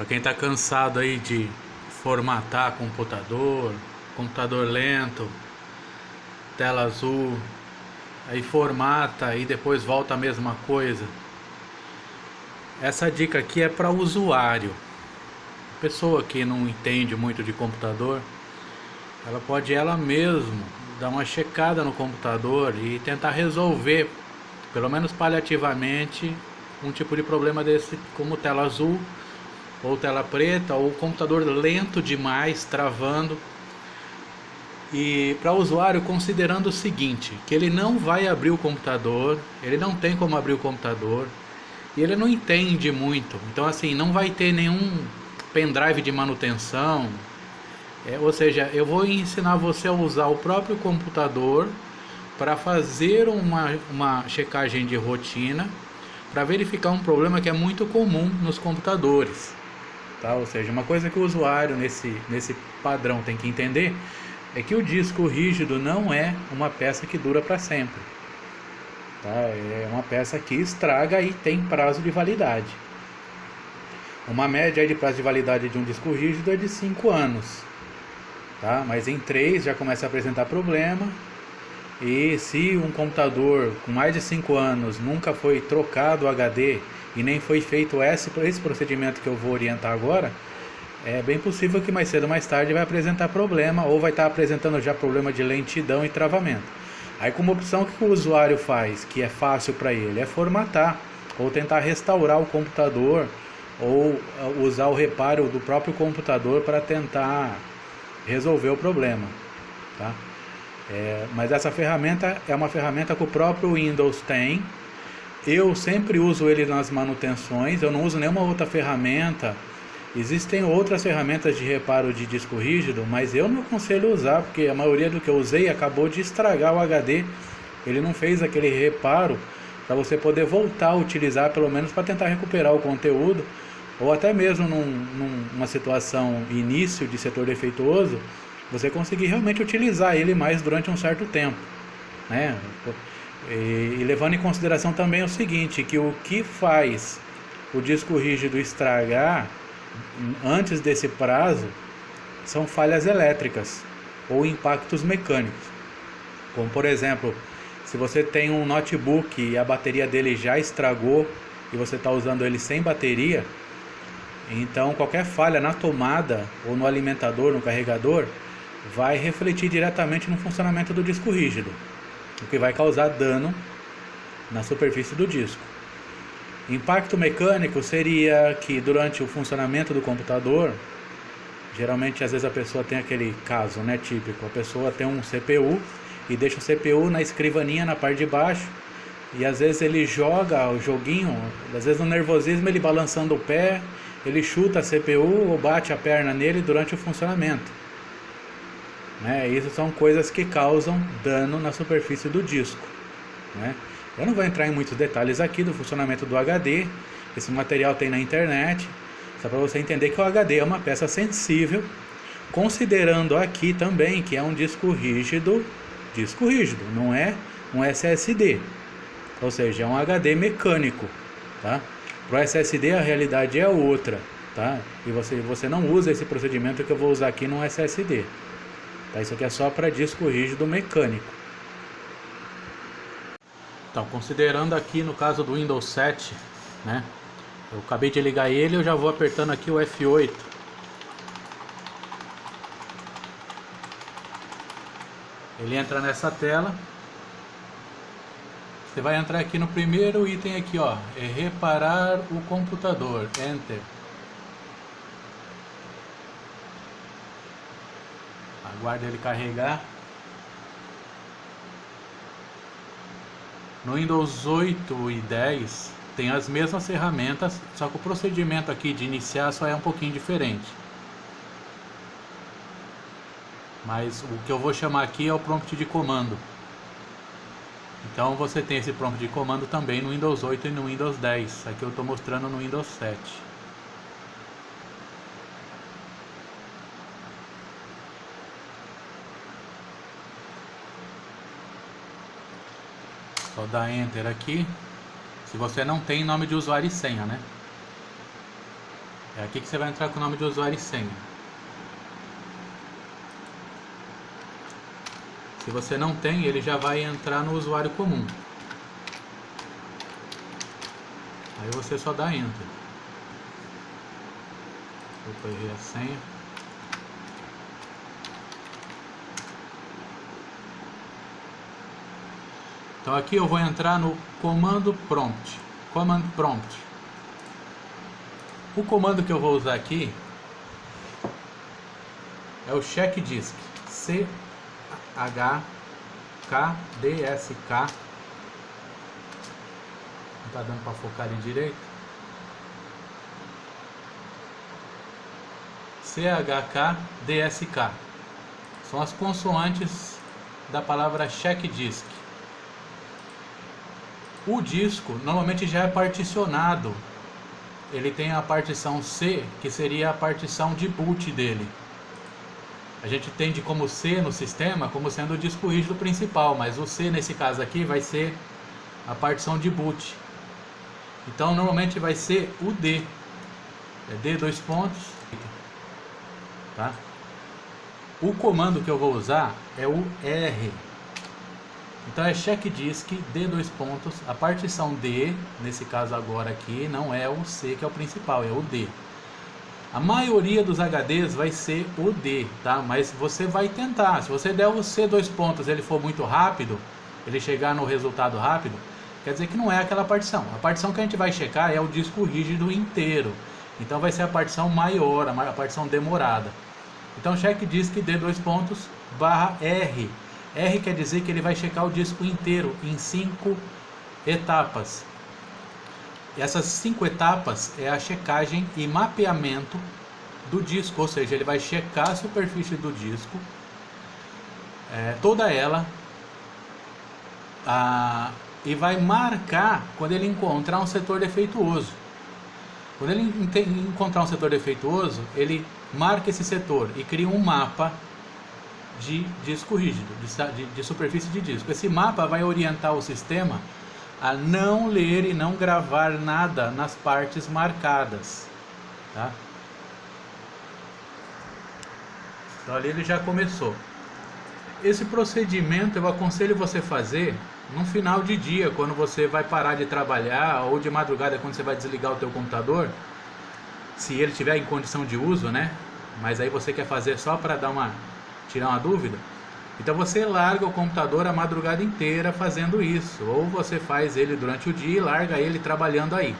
Para quem está cansado aí de formatar computador, computador lento, tela azul, aí formata e depois volta a mesma coisa. Essa dica aqui é para usuário. Pessoa que não entende muito de computador, ela pode ela mesma dar uma checada no computador e tentar resolver, pelo menos paliativamente, um tipo de problema desse como tela azul ou tela preta ou computador lento demais, travando. E para o usuário considerando o seguinte, que ele não vai abrir o computador, ele não tem como abrir o computador e ele não entende muito. Então assim, não vai ter nenhum pendrive de manutenção. É, ou seja, eu vou ensinar você a usar o próprio computador para fazer uma, uma checagem de rotina para verificar um problema que é muito comum nos computadores. Tá? Ou seja, uma coisa que o usuário nesse, nesse padrão tem que entender é que o disco rígido não é uma peça que dura para sempre. Tá? É uma peça que estraga e tem prazo de validade. Uma média de prazo de validade de um disco rígido é de 5 anos. Tá? Mas em 3 já começa a apresentar problema. E se um computador com mais de 5 anos nunca foi trocado o HD e nem foi feito esse, esse procedimento que eu vou orientar agora, é bem possível que mais cedo ou mais tarde vai apresentar problema ou vai estar apresentando já problema de lentidão e travamento. Aí como opção o que o usuário faz, que é fácil para ele, é formatar ou tentar restaurar o computador ou uh, usar o reparo do próprio computador para tentar resolver o problema. Tá? É, mas essa ferramenta é uma ferramenta que o próprio Windows tem eu sempre uso ele nas manutenções, eu não uso nenhuma outra ferramenta. Existem outras ferramentas de reparo de disco rígido, mas eu não aconselho usar, porque a maioria do que eu usei acabou de estragar o HD. Ele não fez aquele reparo para você poder voltar a utilizar, pelo menos para tentar recuperar o conteúdo, ou até mesmo num, numa situação início de setor defeituoso, você conseguir realmente utilizar ele mais durante um certo tempo. Né? E, e, levando em consideração também o seguinte, que o que faz o disco rígido estragar antes desse prazo são falhas elétricas ou impactos mecânicos. Como por exemplo, se você tem um notebook e a bateria dele já estragou e você está usando ele sem bateria, então qualquer falha na tomada ou no alimentador, no carregador, vai refletir diretamente no funcionamento do disco rígido o que vai causar dano na superfície do disco. Impacto mecânico seria que durante o funcionamento do computador, geralmente às vezes a pessoa tem aquele caso, né, típico, a pessoa tem um CPU e deixa o CPU na escrivaninha na parte de baixo e às vezes ele joga o joguinho, às vezes no nervosismo ele balançando o pé, ele chuta a CPU ou bate a perna nele durante o funcionamento. Né? Isso são coisas que causam dano na superfície do disco. Né? Eu não vou entrar em muitos detalhes aqui do funcionamento do HD, esse material tem na internet, só para você entender que o HD é uma peça sensível, considerando aqui também que é um disco rígido, disco rígido, não é um SSD, ou seja, é um HD mecânico, tá? Para o SSD a realidade é outra, tá? E você, você não usa esse procedimento que eu vou usar aqui no SSD. Tá? Isso aqui é só para disco rígido mecânico. Então, considerando aqui no caso do Windows 7, né? Eu acabei de ligar ele, eu já vou apertando aqui o F8. Ele entra nessa tela. Você vai entrar aqui no primeiro item aqui, ó, é reparar o computador, Enter. Aguarda ele carregar. No Windows 8 e 10 tem as mesmas ferramentas, só que o procedimento aqui de iniciar só é um pouquinho diferente. Mas o que eu vou chamar aqui é o prompt de comando. Então você tem esse prompt de comando também no Windows 8 e no Windows 10. Aqui eu estou mostrando no Windows 7. Só dá Enter aqui. Se você não tem nome de usuário e senha, né? É aqui que você vai entrar com o nome de usuário e senha. Se você não tem, ele já vai entrar no usuário comum. Aí você só dá Enter. Opa, errei a senha. Então aqui eu vou entrar no comando prompt. Command prompt. O comando que eu vou usar aqui é o check disk. C H K D S K. Não tá dando para focar ali direito. C H K D S K. São as consoantes da palavra check disk. O disco normalmente já é particionado. Ele tem a partição C, que seria a partição de boot dele. A gente entende como C no sistema como sendo o disco rígido principal, mas o C nesse caso aqui vai ser a partição de boot. Então normalmente vai ser o D. É D dois pontos. Tá? O comando que eu vou usar é o R então é check disk D dois pontos, a partição D, nesse caso agora aqui, não é o C que é o principal, é o D. A maioria dos HDs vai ser o D, tá? Mas você vai tentar, se você der o C dois pontos ele for muito rápido, ele chegar no resultado rápido, quer dizer que não é aquela partição. A partição que a gente vai checar é o disco rígido inteiro. Então vai ser a partição maior, a partição demorada. Então check disk D dois pontos barra R R quer dizer que ele vai checar o disco inteiro em cinco etapas. Essas cinco etapas é a checagem e mapeamento do disco, ou seja, ele vai checar a superfície do disco, é, toda ela, a, e vai marcar quando ele encontrar um setor defeituoso. Quando ele encontrar um setor defeituoso, ele marca esse setor e cria um mapa de disco rígido, de, de, superfície de disco. Esse mapa vai orientar o sistema a não ler e não gravar nada nas partes marcadas. Tá? Então ali ele já começou. Esse procedimento eu aconselho você fazer no final de dia, quando você vai parar de trabalhar ou de madrugada quando você vai desligar o teu computador, se ele estiver em condição de uso, né? Mas aí você quer fazer só para dar uma tirar uma dúvida? Então você larga o computador a madrugada inteira fazendo isso, ou você faz ele durante o dia e larga ele trabalhando aí,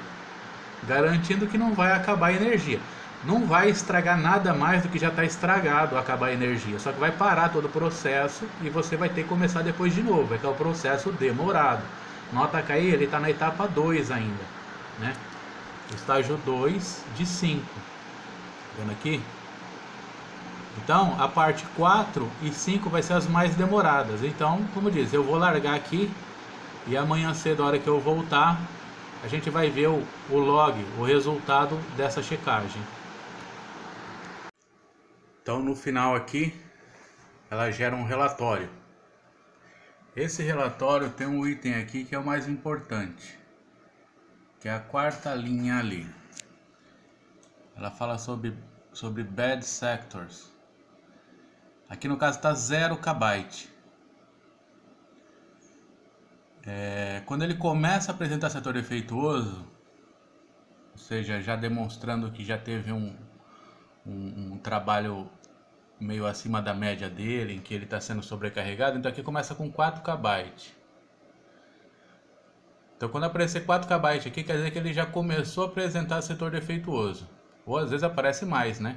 garantindo que não vai acabar a energia. Não vai estragar nada mais do que já está estragado acabar a energia, só que vai parar todo o processo e você vai ter que começar depois de novo, é que é o processo demorado. Nota que aí ele está na etapa 2 ainda, né? Estágio 2 de 5. Vendo aqui? Então, a parte 4 e 5 vai ser as mais demoradas. Então, como diz, eu vou largar aqui e amanhã cedo, a hora que eu voltar, a gente vai ver o, o log, o resultado dessa checagem. Então, no final aqui, ela gera um relatório. Esse relatório tem um item aqui que é o mais importante, que é a quarta linha ali. Ela fala sobre, sobre bad sectors. Aqui no caso está 0 kbyte. É, quando ele começa a apresentar setor defeituoso, ou seja, já demonstrando que já teve um, um, um trabalho meio acima da média dele, em que ele está sendo sobrecarregado, então aqui começa com 4 kB. Então quando aparecer 4 kB aqui, quer dizer que ele já começou a apresentar setor defeituoso. Ou às vezes aparece mais, né?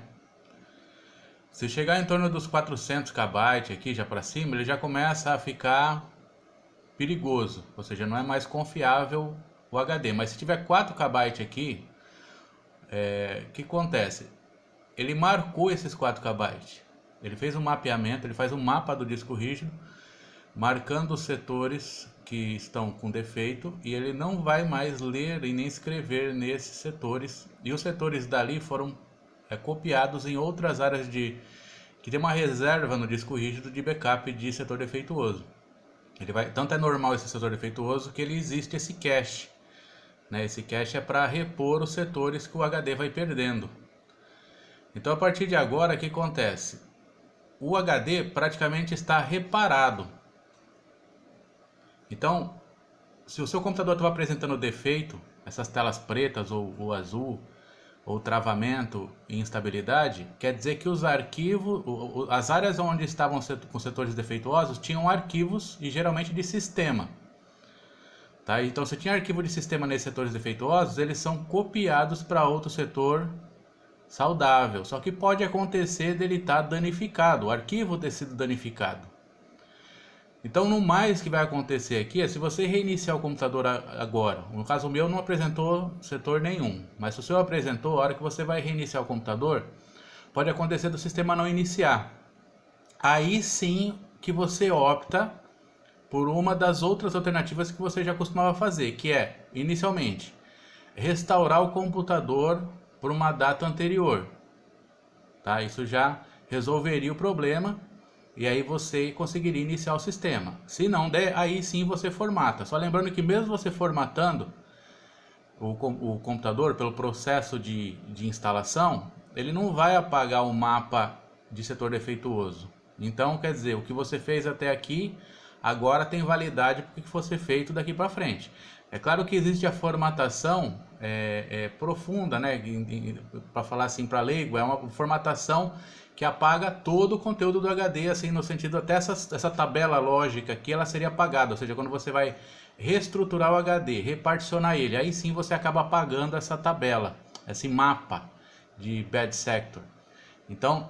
Se chegar em torno dos 400 KB aqui já para cima, ele já começa a ficar perigoso, ou seja, não é mais confiável o HD. Mas se tiver 4 KB aqui, é, o que acontece? Ele marcou esses 4 KB. Ele fez um mapeamento, ele faz um mapa do disco rígido, marcando os setores que estão com defeito e ele não vai mais ler e nem escrever nesses setores. E os setores dali foram é, copiados em outras áreas de que tem uma reserva no disco rígido de backup de setor defeituoso. Ele vai, tanto é normal esse setor defeituoso que ele existe esse cache. Né? Esse cache é para repor os setores que o HD vai perdendo. Então a partir de agora, o que acontece? O HD praticamente está reparado. Então, se o seu computador estava apresentando defeito, essas telas pretas ou, ou azul, ou travamento e instabilidade, quer dizer que os arquivos, as áreas onde estavam com setores defeituosos tinham arquivos e geralmente de sistema. Tá? Então, se tinha arquivo de sistema nesses setores defeituosos, eles são copiados para outro setor saudável. Só que pode acontecer dele estar tá danificado, o arquivo ter sido danificado. Então, no mais que vai acontecer aqui é se você reiniciar o computador agora. No caso meu não apresentou setor nenhum, mas se o seu apresentou, a hora que você vai reiniciar o computador, pode acontecer do sistema não iniciar. Aí sim que você opta por uma das outras alternativas que você já costumava fazer, que é, inicialmente, restaurar o computador por uma data anterior. Tá? Isso já resolveria o problema e aí você conseguiria iniciar o sistema. Se não der, aí sim você formata. Só lembrando que mesmo você formatando o, o computador pelo processo de, de instalação, ele não vai apagar o mapa de setor defeituoso. Então, quer dizer, o que você fez até aqui, agora tem validade para o que fosse feito daqui para frente. É claro que existe a formatação é, é, profunda, né? Para falar assim para leigo, é uma formatação que apaga todo o conteúdo do HD, assim, no sentido até essa, essa tabela lógica aqui, ela seria apagada, ou seja, quando você vai reestruturar o HD, reparticionar ele, aí sim você acaba apagando essa tabela, esse mapa de bad sector. Então,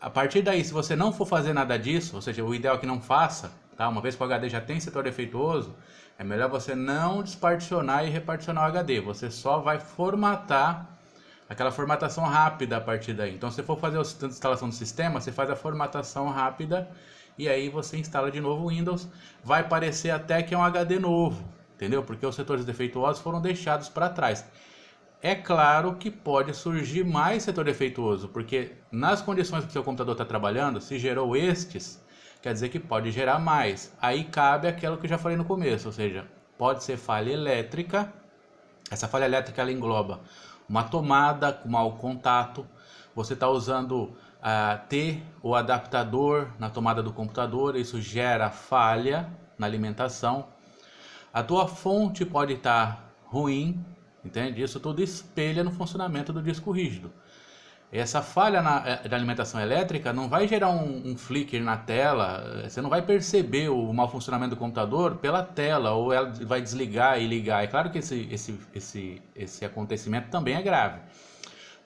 a partir daí, se você não for fazer nada disso, ou seja, o ideal é que não faça, tá? Uma vez que o HD já tem setor defeituoso, é melhor você não desparticionar e reparticionar o HD, você só vai formatar aquela formatação rápida a partir daí. Então, se você for fazer a instalação do sistema, você faz a formatação rápida e aí você instala de novo o Windows. Vai parecer até que é um HD novo, entendeu? Porque os setores defeituosos foram deixados para trás. É claro que pode surgir mais setor defeituoso, porque nas condições que o seu computador está trabalhando, se gerou estes, quer dizer que pode gerar mais. Aí cabe aquilo que eu já falei no começo, ou seja, pode ser falha elétrica. Essa falha elétrica ela engloba uma tomada com mau contato, você está usando uh, T, o adaptador na tomada do computador, isso gera falha na alimentação. A tua fonte pode estar tá ruim, entende? Isso tudo espelha no funcionamento do disco rígido. Essa falha na, eh, alimentação elétrica não vai gerar um, um, flicker na tela, eh, você não vai perceber o mau funcionamento do computador pela tela, ou ela vai desligar e ligar. É claro que esse, esse, esse, esse acontecimento também é grave.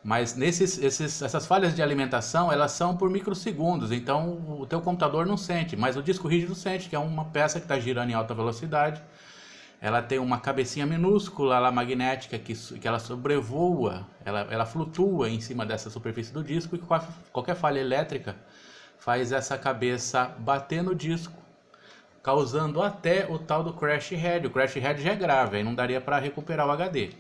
Mas nesses, esses, essas falhas de alimentação, elas são por microsegundos, então o teu computador não sente, mas o disco rígido sente, que é uma peça que está girando em alta velocidade, ela tem uma cabecinha minúscula lá magnética que, que ela sobrevoa, ela, ela flutua em cima dessa superfície do disco e qualquer falha elétrica faz essa cabeça bater no disco, causando até o tal do crash head. O crash head já é grave, aí não daria para recuperar o HD.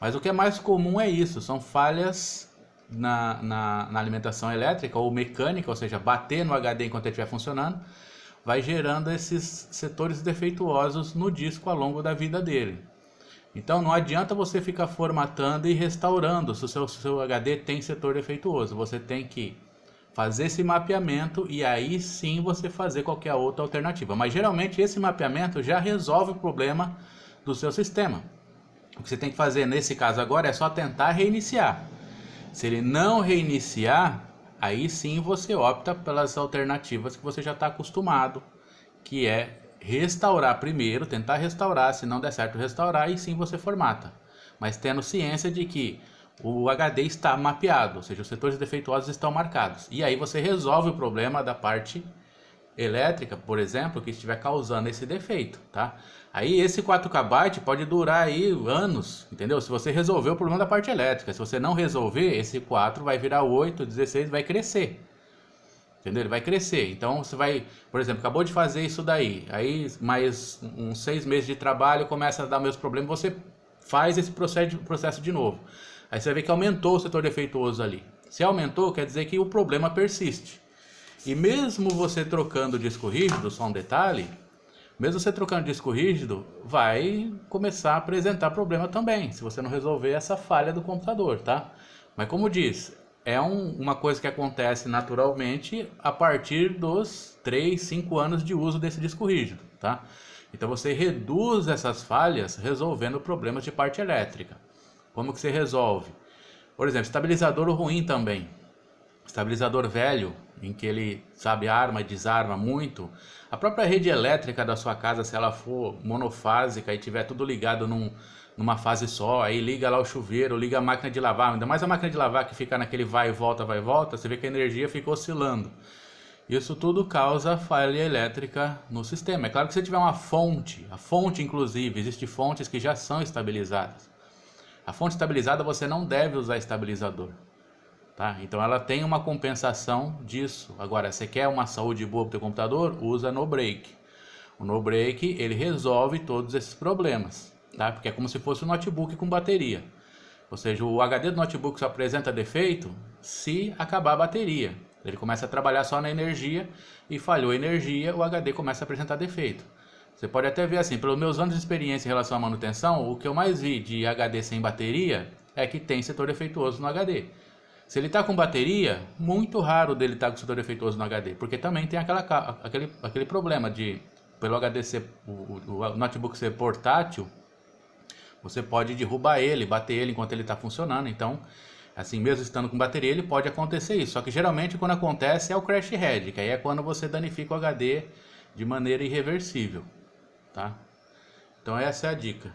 Mas o que é mais comum é isso, são falhas na, na, na alimentação elétrica ou mecânica, ou seja, bater no HD enquanto ele estiver funcionando, vai gerando esses setores defeituosos no disco ao longo da vida dele. Então não adianta você ficar formatando e restaurando se o seu, seu HD tem setor defeituoso. Você tem que fazer esse mapeamento e aí sim você fazer qualquer outra alternativa. Mas geralmente esse mapeamento já resolve o problema do seu sistema. O que você tem que fazer nesse caso agora é só tentar reiniciar. Se ele não reiniciar, aí sim você opta pelas alternativas que você já está acostumado, que é restaurar primeiro, tentar restaurar, se não der certo restaurar, e sim você formata. Mas tendo ciência de que o HD está mapeado, ou seja, os setores defeituosos estão marcados. E aí você resolve o problema da parte elétrica, por exemplo, que estiver causando esse defeito, tá? Aí esse 4KB pode durar aí anos, entendeu? Se você resolver o problema da parte elétrica, se você não resolver, esse 4 vai virar 8, 16, vai crescer. Entendeu? Ele vai crescer. Então você vai, por exemplo, acabou de fazer isso daí, aí mais uns seis meses de trabalho começa a dar meus problemas, você faz esse processo, de novo. Aí você ver que aumentou o setor defeituoso ali. Se aumentou, quer dizer que o problema persiste. E mesmo você trocando disco rígido, só um detalhe, mesmo você trocando disco rígido, vai começar a apresentar problema também, se você não resolver essa falha do computador, tá? Mas como diz, é um, uma coisa que acontece naturalmente a partir dos 3, 5 anos de uso desse disco rígido, tá? Então você reduz essas falhas resolvendo problemas de parte elétrica. Como que você resolve? Por exemplo, estabilizador ruim também. Estabilizador velho, em que ele sabe arma e desarma muito. A própria rede elétrica da sua casa, se ela for monofásica e tiver tudo ligado num, numa fase só, aí liga lá o chuveiro, liga a máquina de lavar, ainda mais a máquina de lavar que fica naquele vai e volta, vai e volta, você vê que a energia fica oscilando. Isso tudo causa falha elétrica no sistema. É claro que se tiver uma fonte, a fonte inclusive, existem fontes que já são estabilizadas. A fonte estabilizada você não deve usar estabilizador. Tá? Então ela tem uma compensação disso. Agora, você quer uma saúde boa para o computador? Usa no break. O no break ele resolve todos esses problemas tá? Porque é como se fosse um notebook com bateria. Ou seja, o HD do notebook só apresenta defeito se acabar a bateria. Ele começa a trabalhar só na energia e falhou a energia, o HD começa a apresentar defeito. Você pode até ver assim, pelos meus anos de experiência em relação à manutenção, o que eu mais vi de HD sem bateria é que tem setor defeituoso no HD. Se ele está com bateria, muito raro dele estar tá com setor defeituoso no HD, porque também tem aquela, aquele, aquele problema de, pelo HD ser, o, o notebook ser portátil, você pode derrubar ele, bater ele enquanto ele está funcionando. Então, assim, mesmo estando com bateria, ele pode acontecer isso. Só que geralmente quando acontece é o crash head, que aí é quando você danifica o HD de maneira irreversível, tá? Então essa é a dica.